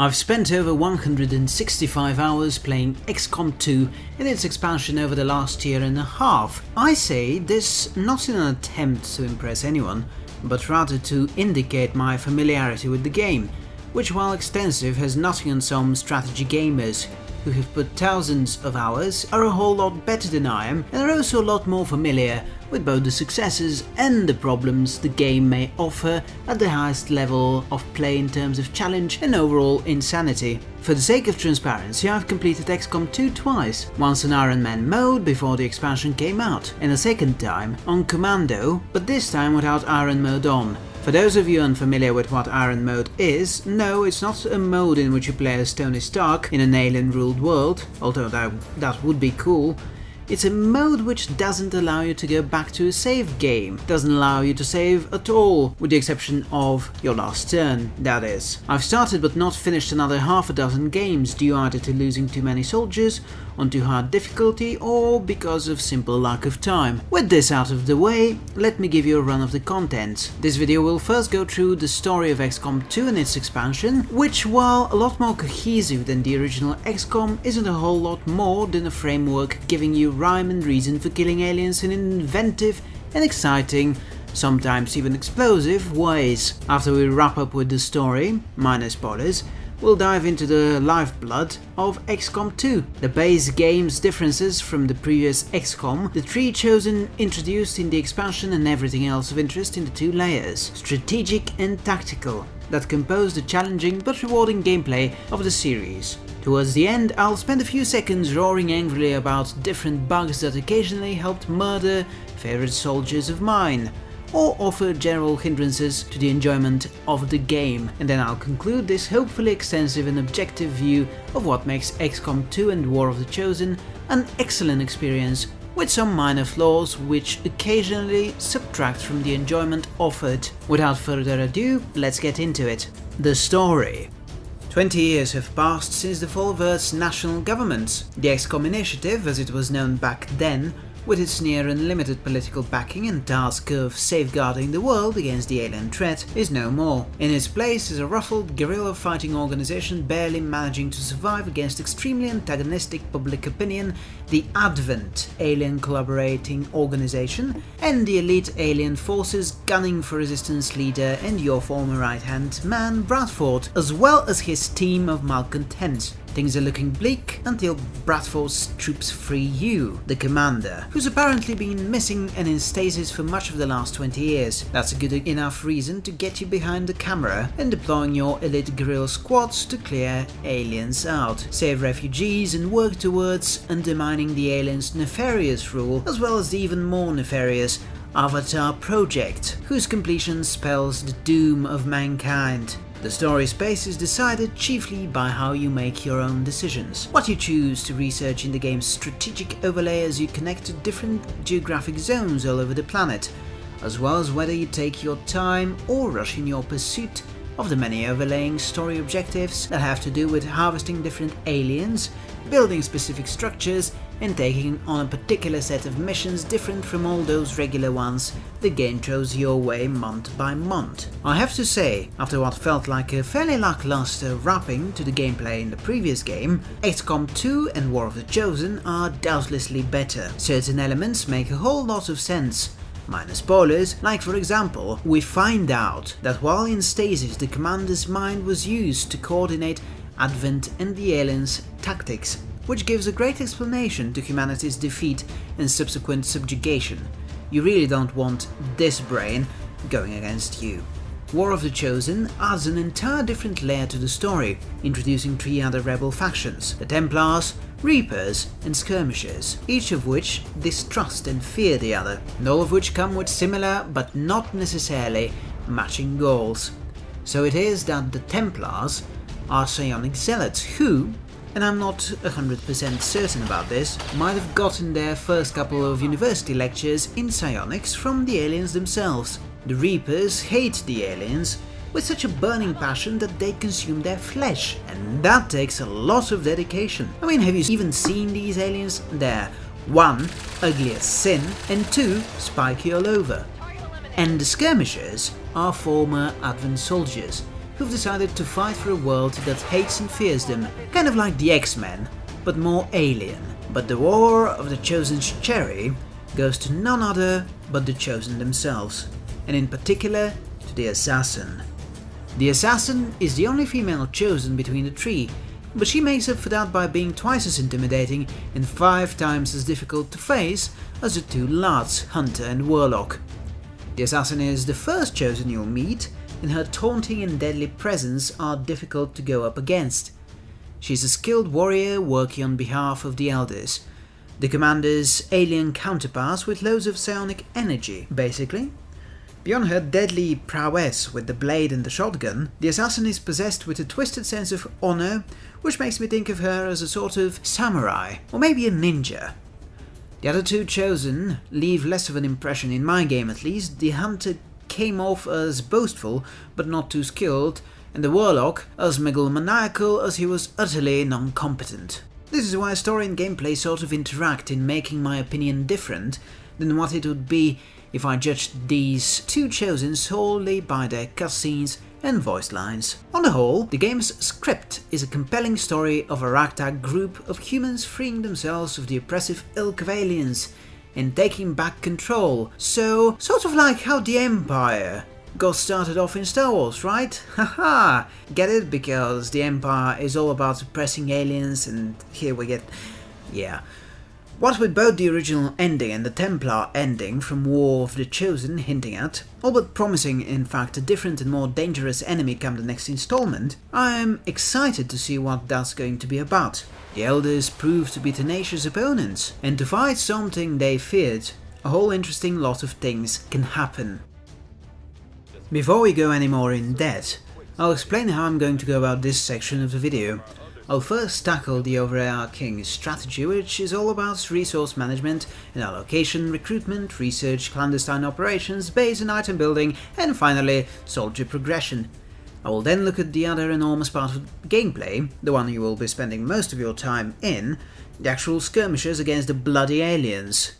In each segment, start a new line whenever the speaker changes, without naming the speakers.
I've spent over 165 hours playing XCOM 2 and its expansion over the last year and a half. I say this not in an attempt to impress anyone, but rather to indicate my familiarity with the game, which while extensive has nothing on some strategy gamers who have put thousands of hours, are a whole lot better than I am and are also a lot more familiar with both the successes and the problems the game may offer at the highest level of play in terms of challenge and overall insanity. For the sake of transparency, I've completed XCOM 2 twice, once in Iron Man mode before the expansion came out, and a second time on Commando, but this time without Iron mode on. For those of you unfamiliar with what Iron Mode is, no, it's not a mode in which you play as Tony Stark in an alien-ruled world, although that, that would be cool. It's a mode which doesn't allow you to go back to a save game, doesn't allow you to save at all, with the exception of your last turn, that is. I've started but not finished another half a dozen games due either to losing too many soldiers, on too hard difficulty or because of simple lack of time. With this out of the way, let me give you a run of the contents. This video will first go through the story of XCOM 2 and its expansion, which while a lot more cohesive than the original XCOM, isn't a whole lot more than a framework giving you rhyme and reason for killing aliens in inventive and exciting, sometimes even explosive, ways. After we wrap up with the story, minor spoilers, we'll dive into the lifeblood of XCOM 2, the base game's differences from the previous XCOM, the tree chosen introduced in the expansion and everything else of interest in the two layers, strategic and tactical, that compose the challenging but rewarding gameplay of the series. Towards the end, I'll spend a few seconds roaring angrily about different bugs that occasionally helped murder favorite soldiers of mine, or offer general hindrances to the enjoyment of the game, and then I'll conclude this hopefully extensive and objective view of what makes XCOM 2 and War of the Chosen an excellent experience with some minor flaws which occasionally subtract from the enjoyment offered. Without further ado, let's get into it. The story. 20 years have passed since the fall of Earth's national government. The XCOM Initiative, as it was known back then, with its near unlimited political backing and task of safeguarding the world against the alien threat, is no more. In its place is a ruffled guerrilla fighting organization barely managing to survive against extremely antagonistic public opinion, the Advent Alien Collaborating Organization, and the elite alien forces gunning for resistance leader and your former right-hand man Bradford, as well as his team of malcontents. Things are looking bleak until Bradford's troops free you, the commander, who's apparently been missing and in stasis for much of the last 20 years. That's a good enough reason to get you behind the camera and deploying your elite guerrilla squads to clear aliens out, save refugees and work towards undermining the aliens' nefarious rule, as well as the even more nefarious Avatar Project, whose completion spells the doom of mankind. The story space is decided chiefly by how you make your own decisions, what you choose to research in the game's strategic overlay as you connect to different geographic zones all over the planet, as well as whether you take your time or rush in your pursuit of the many overlaying story objectives that have to do with harvesting different aliens, building specific structures, and taking on a particular set of missions different from all those regular ones the game throws your way month by month. I have to say, after what felt like a fairly lackluster wrapping to the gameplay in the previous game, XCOM 2 and War of the Chosen are doubtlessly better. Certain elements make a whole lot of sense, Minor spoilers, like for example, we find out that while in stasis the commander's mind was used to coordinate Advent and the aliens' tactics which gives a great explanation to humanity's defeat and subsequent subjugation. You really don't want this brain going against you. War of the Chosen adds an entire different layer to the story, introducing three other rebel factions, the Templars, Reapers and Skirmishers, each of which distrust and fear the other, and all of which come with similar but not necessarily matching goals. So it is that the Templars are psionic zealots who, and I'm not 100% certain about this, might have gotten their first couple of university lectures in psionics from the aliens themselves. The Reapers hate the aliens with such a burning passion that they consume their flesh. And that takes a lot of dedication. I mean, have you even seen these aliens? They're one, ugly as sin, and two, spiky all over. And the skirmishers are former Advent soldiers who've decided to fight for a world that hates and fears them, kind of like the X-Men, but more alien. But the war of the Chosen's cherry goes to none other but the Chosen themselves, and in particular to the Assassin. The Assassin is the only female chosen between the three, but she makes up for that by being twice as intimidating and five times as difficult to face as the two lads, Hunter and Warlock. The Assassin is the first chosen you'll meet, and her taunting and deadly presence are difficult to go up against. She's a skilled warrior working on behalf of the Elders, the commander's alien counterpart with loads of psionic energy, basically. Beyond her deadly prowess with the blade and the shotgun, the assassin is possessed with a twisted sense of honor, which makes me think of her as a sort of samurai, or maybe a ninja. The other two chosen leave less of an impression in my game at least. The hunter came off as boastful, but not too skilled, and the warlock as megalomaniacal as he was utterly non-competent. This is why story and gameplay sort of interact in making my opinion different than what it would be if I judged these two chosen solely by their cutscenes and voice lines. On the whole, the game's script is a compelling story of a ragtag group of humans freeing themselves of the oppressive ilk of aliens and taking back control. So, sort of like how the Empire got started off in Star Wars, right? Haha! get it? Because the Empire is all about suppressing aliens and here we get... yeah. What with both the original ending and the Templar ending from War of the Chosen hinting at, all but promising in fact a different and more dangerous enemy come the next installment, I'm excited to see what that's going to be about. The Elders proved to be tenacious opponents, and to fight something they feared, a whole interesting lot of things can happen. Before we go any more in depth, I'll explain how I'm going to go about this section of the video. I'll first tackle the overarching strategy, which is all about resource management and allocation, recruitment, research, clandestine operations, base and item building, and finally, soldier progression. I will then look at the other enormous part of gameplay, the one you will be spending most of your time in, the actual skirmishes against the bloody aliens.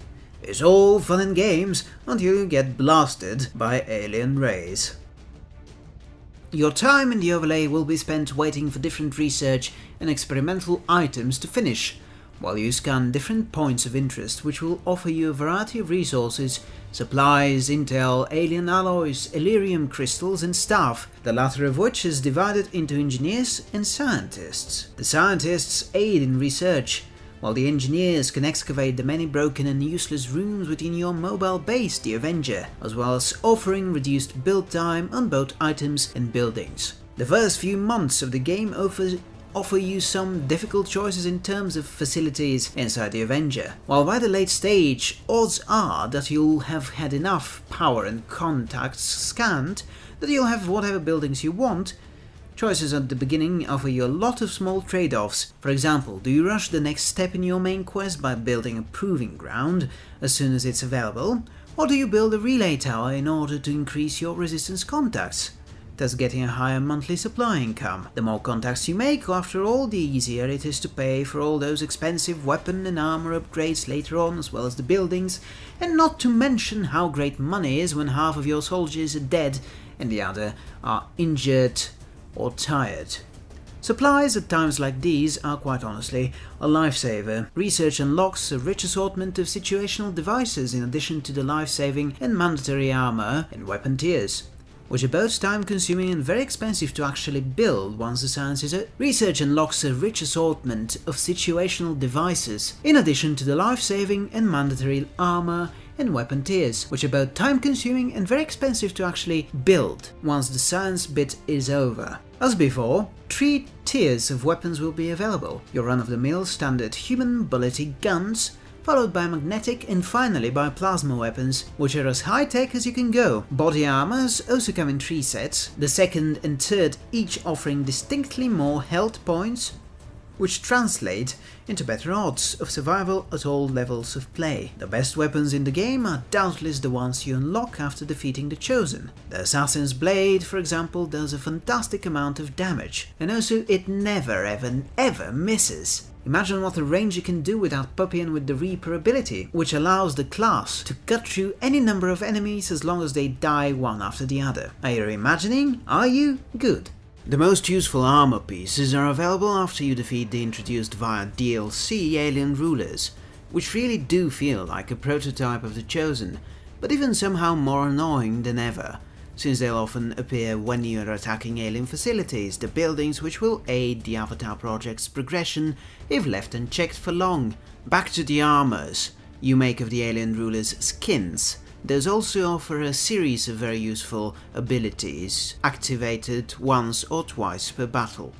It's all fun and games until you get blasted by alien rays. Your time in the overlay will be spent waiting for different research and experimental items to finish, while you scan different points of interest which will offer you a variety of resources, supplies, intel, alien alloys, Elerium crystals and staff, the latter of which is divided into engineers and scientists. The scientists aid in research, while the engineers can excavate the many broken and useless rooms within your mobile base, the Avenger, as well as offering reduced build time on both items and buildings. The first few months of the game offer, offer you some difficult choices in terms of facilities inside the Avenger, while by the late stage, odds are that you'll have had enough power and contacts scanned that you'll have whatever buildings you want Choices at the beginning offer you a lot of small trade-offs. For example, do you rush the next step in your main quest by building a proving ground as soon as it's available, or do you build a relay tower in order to increase your resistance contacts? thus getting a higher monthly supply income. The more contacts you make, after all, the easier it is to pay for all those expensive weapon and armor upgrades later on, as well as the buildings, and not to mention how great money is when half of your soldiers are dead and the other are injured or tired. Supplies at times like these are quite honestly a lifesaver. Research unlocks a rich assortment of situational devices in addition to the life-saving and mandatory armor and weapon tiers which are both time-consuming and very expensive to actually build once the science is out. Research unlocks a rich assortment of situational devices, in addition to the life-saving and mandatory armor and weapon tiers, which are both time-consuming and very expensive to actually build once the science bit is over. As before, three tiers of weapons will be available. Your run-of-the-mill standard human bullety guns, followed by magnetic and finally by plasma weapons, which are as high-tech as you can go. Body armors also come in three sets, the second and third each offering distinctly more health points, which translate into better odds of survival at all levels of play. The best weapons in the game are doubtless the ones you unlock after defeating the Chosen. The Assassin's Blade, for example, does a fantastic amount of damage, and also it never ever ever misses. Imagine what a ranger can do without Puppey and with the Reaper ability, which allows the class to cut through any number of enemies as long as they die one after the other. Are you imagining? Are you? Good. The most useful armor pieces are available after you defeat the introduced via DLC alien rulers, which really do feel like a prototype of the Chosen, but even somehow more annoying than ever, since they'll often appear when you are attacking alien facilities, the buildings which will aid the Avatar project's progression if left unchecked for long. Back to the armors you make of the alien rulers' skins, those also offer a series of very useful abilities, activated once or twice per battle.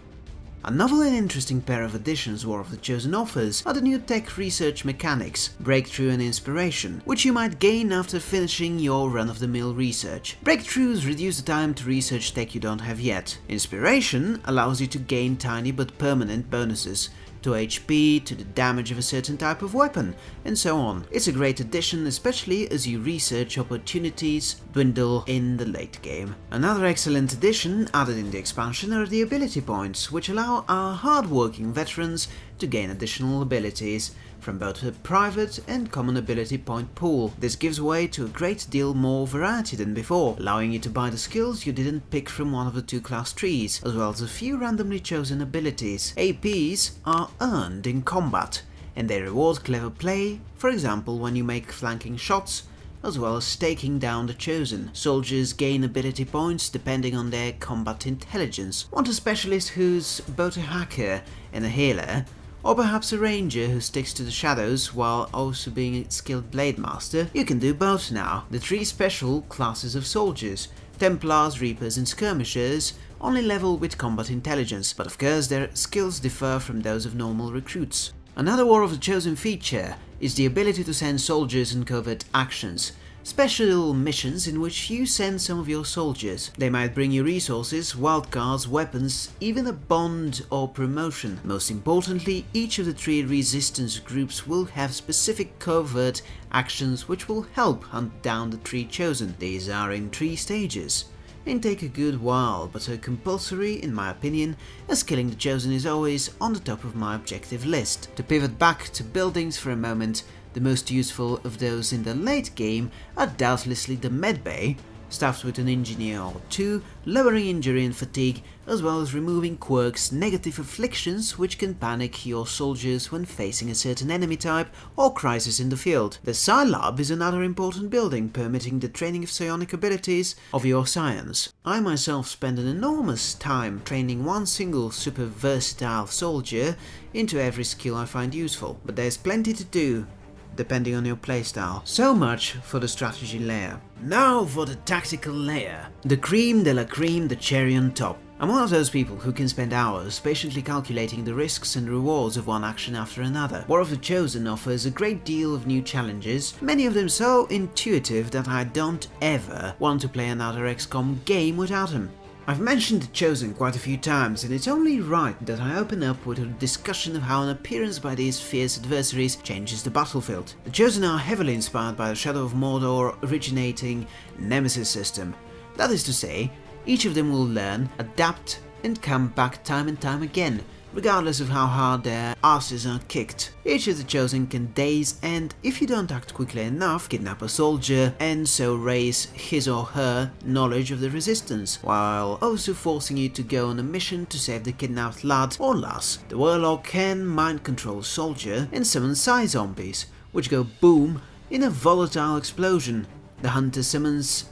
A novel and interesting pair of additions War of the Chosen offers are the new tech research mechanics, Breakthrough and Inspiration, which you might gain after finishing your run-of-the-mill research. Breakthroughs reduce the time to research tech you don't have yet. Inspiration allows you to gain tiny but permanent bonuses, to HP, to the damage of a certain type of weapon, and so on. It's a great addition, especially as you research opportunities dwindle in the late game. Another excellent addition added in the expansion are the ability points, which allow our hard-working veterans to gain additional abilities from both a private and common ability point pool. This gives way to a great deal more variety than before, allowing you to buy the skills you didn't pick from one of the two class trees, as well as a few randomly chosen abilities. APs are earned in combat, and they reward clever play, for example when you make flanking shots, as well as taking down the Chosen. Soldiers gain ability points depending on their combat intelligence. Want a specialist who's both a hacker and a healer? Or perhaps a ranger who sticks to the shadows while also being a skilled blade master? You can do both now. The three special classes of soldiers, Templars, Reapers and Skirmishers, only level with combat intelligence, but of course their skills differ from those of normal recruits. Another War of the Chosen feature is the ability to send soldiers on covert actions, special missions in which you send some of your soldiers. They might bring you resources, wildcards, weapons, even a bond or promotion. Most importantly, each of the three resistance groups will have specific covert actions which will help hunt down the three chosen. These are in three stages and take a good while, but are compulsory in my opinion, as killing the Chosen is always on the top of my objective list. To pivot back to buildings for a moment, the most useful of those in the late game are doubtlessly the medbay, staffed with an engineer or two, lowering injury and fatigue, as well as removing quirks, negative afflictions which can panic your soldiers when facing a certain enemy type or crisis in the field. The Psi Lab is another important building, permitting the training of psionic abilities of your science. I myself spend an enormous time training one single super versatile soldier into every skill I find useful, but there's plenty to do depending on your playstyle. So much for the strategy layer. Now for the tactical layer. The cream de la cream, the cherry on top. I'm one of those people who can spend hours patiently calculating the risks and rewards of one action after another. War of the Chosen offers a great deal of new challenges, many of them so intuitive that I don't ever want to play another XCOM game without them. I've mentioned The Chosen quite a few times and it's only right that I open up with a discussion of how an appearance by these fierce adversaries changes the battlefield. The Chosen are heavily inspired by the Shadow of Mordor originating Nemesis system. That is to say, each of them will learn, adapt and come back time and time again, regardless of how hard their asses are kicked. Each of the chosen can daze and, if you don't act quickly enough, kidnap a soldier and so raise his or her knowledge of the resistance, while also forcing you to go on a mission to save the kidnapped lad or lass. The warlock can mind control soldier and summon psi zombies, which go boom in a volatile explosion. The hunter summons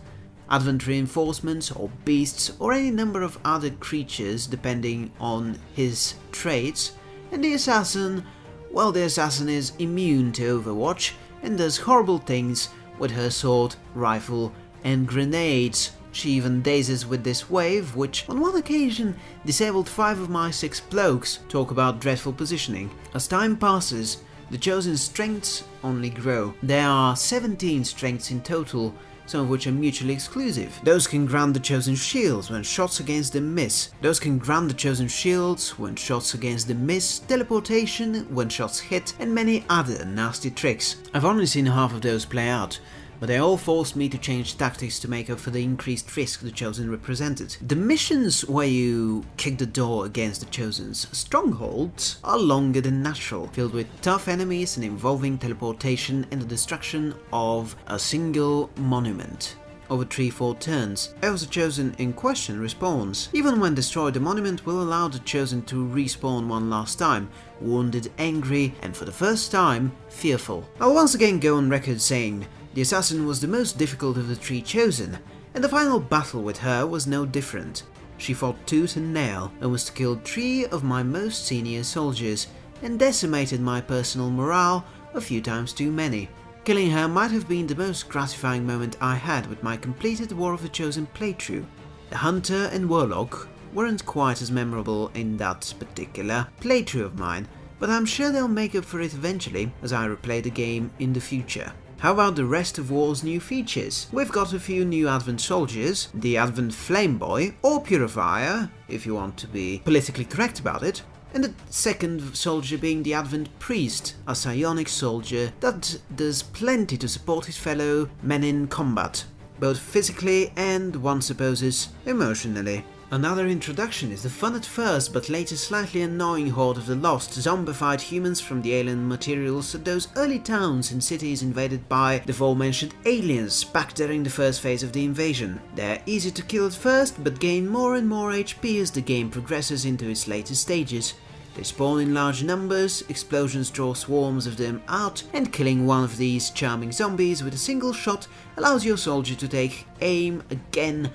advent reinforcements or beasts or any number of other creatures depending on his traits, and the assassin, well the assassin is immune to Overwatch and does horrible things with her sword, rifle and grenades. She even dazes with this wave, which on one occasion disabled five of my six blokes. Talk about dreadful positioning. As time passes, the chosen strengths only grow. There are 17 strengths in total, some of which are mutually exclusive. Those can grant the Chosen shields when shots against them miss. Those can grant the Chosen shields when shots against them miss, teleportation when shots hit, and many other nasty tricks. I've only seen half of those play out, but they all forced me to change tactics to make up for the increased risk the Chosen represented. The missions where you kick the door against the Chosen's strongholds are longer than natural, filled with tough enemies and involving teleportation and the destruction of a single monument over 3-4 turns, as the Chosen in question respawns. Even when destroyed, the monument will allow the Chosen to respawn one last time, wounded, angry, and for the first time, fearful. I'll once again go on record saying the assassin was the most difficult of the three chosen, and the final battle with her was no different. She fought tooth and nail, almost killed three of my most senior soldiers, and decimated my personal morale a few times too many. Killing her might have been the most gratifying moment I had with my completed War of the Chosen playthrough. The Hunter and Warlock weren't quite as memorable in that particular playthrough of mine, but I'm sure they'll make up for it eventually as I replay the game in the future. How about the rest of War's new features? We've got a few new Advent soldiers, the Advent Flameboy, or Purifier, if you want to be politically correct about it, and the second soldier being the Advent Priest, a psionic soldier that does plenty to support his fellow men in combat, both physically and, one supposes, emotionally. Another introduction is the fun at first but later slightly annoying horde of the lost zombified humans from the alien materials at those early towns and cities invaded by the aforementioned aliens back during the first phase of the invasion. They're easy to kill at first but gain more and more HP as the game progresses into its later stages. They spawn in large numbers, explosions draw swarms of them out, and killing one of these charming zombies with a single shot allows your soldier to take aim again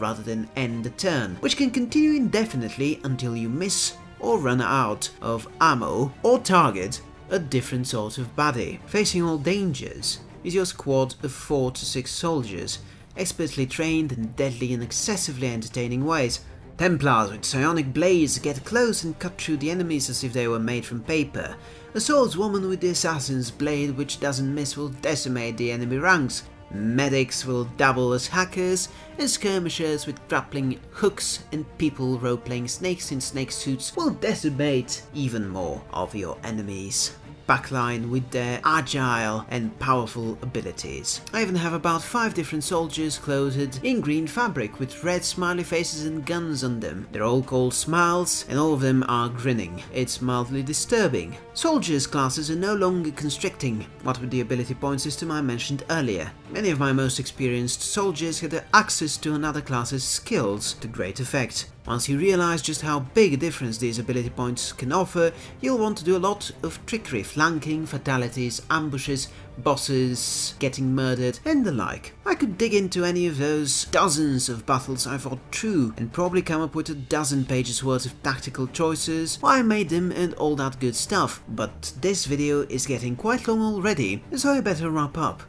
rather than end the turn, which can continue indefinitely until you miss or run out of ammo or target a different sort of body. Facing all dangers is your squad of 4 to 6 soldiers, expertly trained in deadly and excessively entertaining ways. Templars with psionic blades get close and cut through the enemies as if they were made from paper. A swordswoman with the assassin's blade which doesn't miss will decimate the enemy ranks, Medics will double as hackers, and skirmishers with grappling hooks and people role-playing snakes in snake suits will decimate even more of your enemies backline with their agile and powerful abilities. I even have about 5 different soldiers clothed in green fabric with red smiley faces and guns on them. They're all called Smiles and all of them are grinning. It's mildly disturbing. Soldiers classes are no longer constricting, what with the ability point system I mentioned earlier. Many of my most experienced soldiers had access to another class's skills to great effect. Once you realize just how big a difference these ability points can offer, you'll want to do a lot of trickery, flanking, fatalities, ambushes, bosses, getting murdered, and the like. I could dig into any of those dozens of battles I fought through and probably come up with a dozen pages worth of tactical choices, why I made them and all that good stuff, but this video is getting quite long already, so I better wrap up.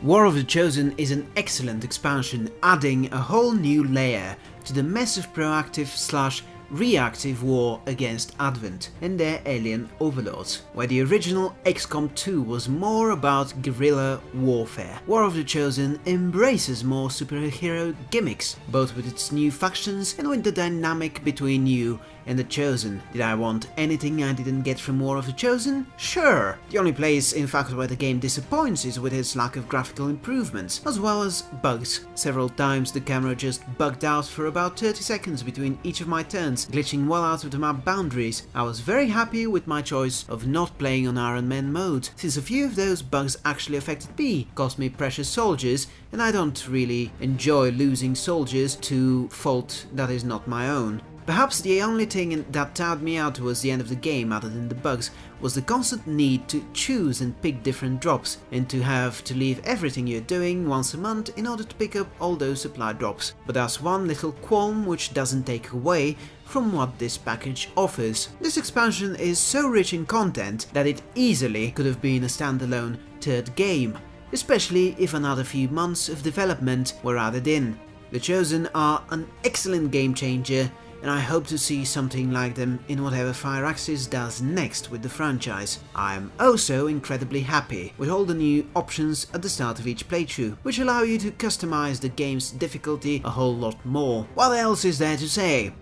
War of the Chosen is an excellent expansion, adding a whole new layer to the massive proactive slash reactive war against Advent and their alien overlords, where the original XCOM 2 was more about guerrilla warfare. War of the Chosen embraces more superhero gimmicks, both with its new factions and with the dynamic between you and The Chosen. Did I want anything I didn't get from War of the Chosen? Sure! The only place, in fact, where the game disappoints is with its lack of graphical improvements, as well as bugs. Several times the camera just bugged out for about 30 seconds between each of my turns, glitching well out of the map boundaries. I was very happy with my choice of not playing on Iron Man mode, since a few of those bugs actually affected me, cost me precious soldiers, and I don't really enjoy losing soldiers to fault that is not my own. Perhaps the only thing that tired me out towards the end of the game, other than the bugs, was the constant need to choose and pick different drops, and to have to leave everything you're doing once a month in order to pick up all those supply drops. But that's one little qualm which doesn't take away from what this package offers. This expansion is so rich in content that it easily could have been a standalone third game, especially if another few months of development were added in. The Chosen are an excellent game changer and I hope to see something like them in whatever Firaxis does next with the franchise. I am also incredibly happy with all the new options at the start of each playthrough, which allow you to customize the game's difficulty a whole lot more. What else is there to say?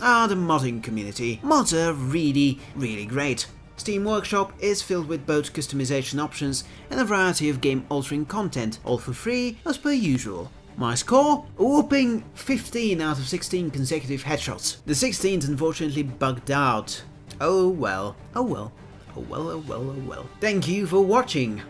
Ah, the modding community. Mods are really, really great. Steam Workshop is filled with both customization options and a variety of game-altering content, all for free as per usual. My score? A whopping 15 out of 16 consecutive headshots. The 16th unfortunately bugged out. Oh well, oh well, oh well, oh well, oh well. Thank you for watching!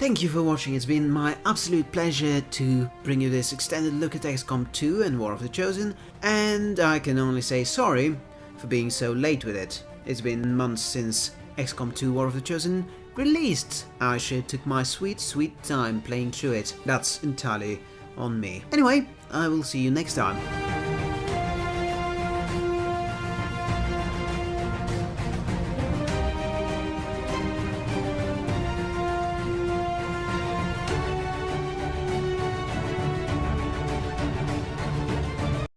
Thank you for watching, it's been my absolute pleasure to bring you this extended look at XCOM 2 and War of the Chosen, and I can only say sorry for being so late with it. It's been months since XCOM 2 War of the Chosen released. I sure took my sweet, sweet time playing through it. That's entirely on me. Anyway, I will see you next time.